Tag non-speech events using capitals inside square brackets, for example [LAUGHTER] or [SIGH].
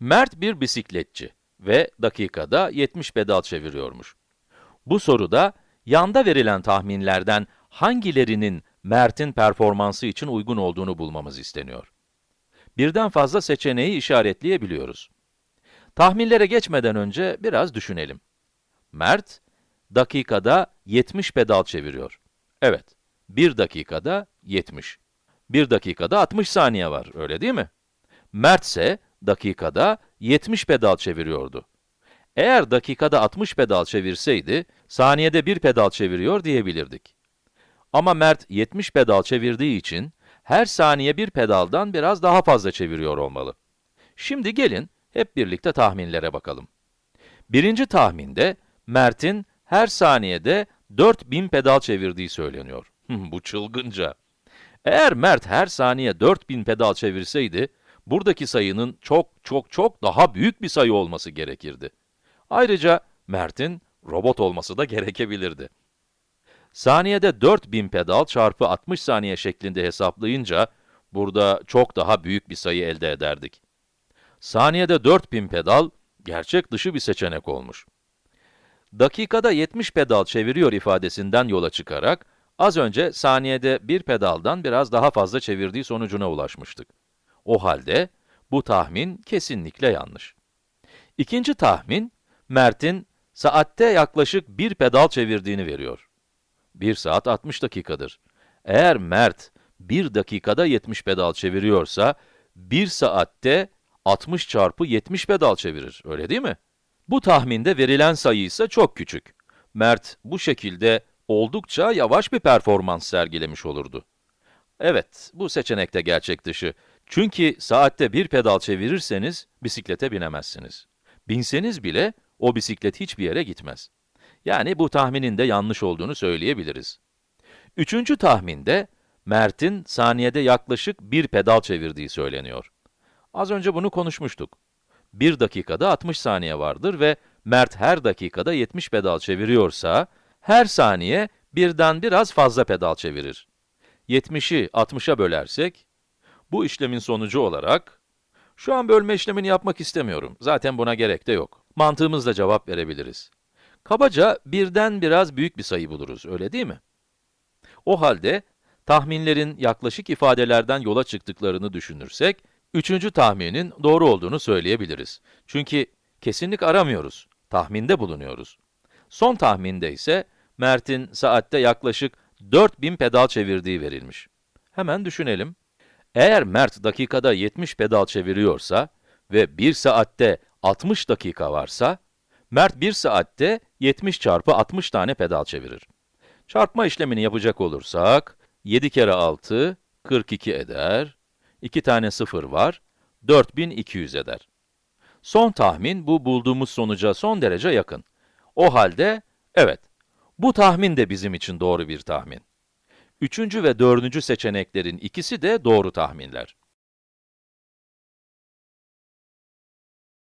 Mert bir bisikletçi ve dakikada 70 pedal çeviriyormuş. Bu soruda yanda verilen tahminlerden hangilerinin Mert'in performansı için uygun olduğunu bulmamız isteniyor. Birden fazla seçeneği işaretleyebiliyoruz. Tahminlere geçmeden önce biraz düşünelim. Mert, dakikada 70 pedal çeviriyor. Evet, 1 dakikada 70. 1 dakikada 60 saniye var, öyle değil mi? Mert ise dakikada 70 pedal çeviriyordu. Eğer dakikada 60 pedal çevirseydi, saniyede 1 pedal çeviriyor diyebilirdik. Ama Mert 70 pedal çevirdiği için, her saniye bir pedaldan biraz daha fazla çeviriyor olmalı. Şimdi gelin, hep birlikte tahminlere bakalım. Birinci tahminde, Mert'in her saniyede 4000 pedal çevirdiği söyleniyor. [LAUGHS] Bu çılgınca. Eğer Mert her saniye 4000 pedal çevirseydi, buradaki sayının çok çok çok daha büyük bir sayı olması gerekirdi. Ayrıca Mert'in robot olması da [LAUGHS] gerekebilirdi. Saniyede 4000 pedal çarpı 60 saniye şeklinde hesaplayınca, burada çok daha büyük bir sayı elde ederdik. Saniyede 4000 pedal, gerçek dışı bir seçenek olmuş. Dakikada 70 pedal çeviriyor ifadesinden yola çıkarak, az önce saniyede bir pedaldan biraz daha fazla çevirdiği sonucuna ulaşmıştık. O halde, bu tahmin kesinlikle yanlış. İkinci tahmin, Mert'in saatte yaklaşık bir pedal çevirdiğini veriyor. 1 saat 60 dakikadır. Eğer Mert 1 dakikada 70 pedal çeviriyorsa, 1 saatte 60 çarpı 70 pedal çevirir, öyle değil mi? Bu tahminde verilen sayı ise çok küçük. Mert bu şekilde oldukça yavaş bir performans sergilemiş olurdu. Evet, bu seçenek de gerçek dışı. Çünkü saatte bir pedal çevirirseniz bisiklete binemezsiniz. Binseniz bile o bisiklet hiçbir yere gitmez. Yani bu tahminin de yanlış olduğunu söyleyebiliriz. Üçüncü tahminde, Mert'in saniyede yaklaşık bir pedal çevirdiği söyleniyor. Az önce bunu konuşmuştuk. 1 dakikada 60 saniye vardır ve Mert her dakikada 70 pedal çeviriyorsa, her saniye birden biraz fazla pedal çevirir. 70'i 60'a bölersek, bu işlemin sonucu olarak, şu an bölme işlemini yapmak istemiyorum, zaten buna gerek de yok. Mantığımızla cevap verebiliriz. Kabaca birden biraz büyük bir sayı buluruz, öyle değil mi? O halde, tahminlerin yaklaşık ifadelerden yola çıktıklarını düşünürsek, üçüncü tahminin doğru olduğunu söyleyebiliriz. Çünkü kesinlik aramıyoruz, tahminde bulunuyoruz. Son tahminde ise, Mert'in saatte yaklaşık 4000 pedal çevirdiği verilmiş. Hemen düşünelim. Eğer Mert dakikada 70 pedal çeviriyorsa ve 1 saatte 60 dakika varsa, Mert 1 saatte 70 çarpı 60 tane pedal çevirir. Çarpma işlemini yapacak olursak, 7 kere 6, 42 eder. 2 tane 0 var, 4200 eder. Son tahmin, bu bulduğumuz sonuca son derece yakın. O halde, evet, bu tahmin de bizim için doğru bir tahmin. Üçüncü ve dördüncü seçeneklerin ikisi de doğru tahminler.